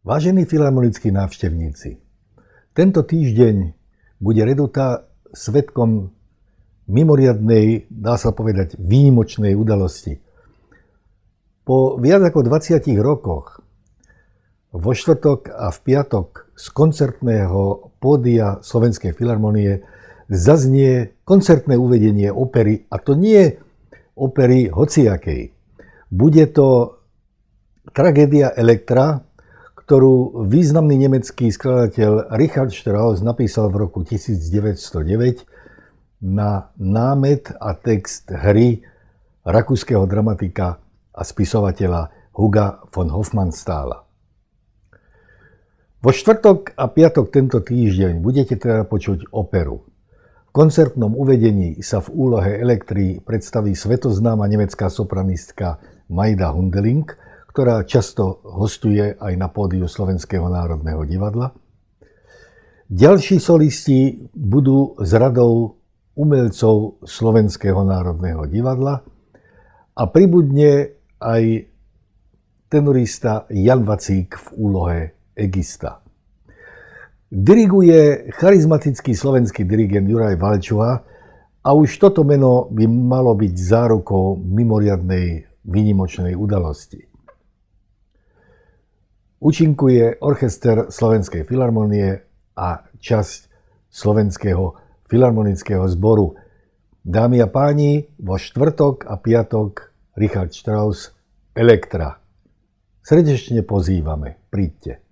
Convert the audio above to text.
Vážení filharmonickí návštevníci, tento týždeň bude Reduta svetkom mimoriadnej, dá sa povedať, výnimočnej udalosti. Po viac ako 20 rokoch vo štvrtok a v piatok z koncertného pódia Slovenskej filharmonie zaznie koncertné uvedenie opery, a to nie opery hociakej. Bude to tragédia Elektra, ktorú významný nemecký skladateľ Richard Strauss napísal v roku 1909 na námet a text hry rakúskeho dramatika a spisovateľa Huga von Hofmannstála. Vo štvrtok a piatok tento týždeň budete teda počuť operu. V koncertnom uvedení sa v úlohe Elektry predstaví svetoznáma nemecká sopranistka Majda Hundeling – ktorá často hostuje aj na pódiu Slovenského národného divadla. Ďalší solisti budú z radou umelcov Slovenského národného divadla a pribudne aj tenorista Jan Vacík v úlohe Egista. Diriguje charizmatický slovenský dirigent Juraj Valčuha a už toto meno by malo byť zárukou mimoriadnej výnimočnej udalosti. Účinkuje orchester Slovenskej filharmonie a časť Slovenského filharmonického zboru. Dámy a páni, vo štvrtok a piatok Richard Strauss Elektra. Srdečne pozývame, príďte.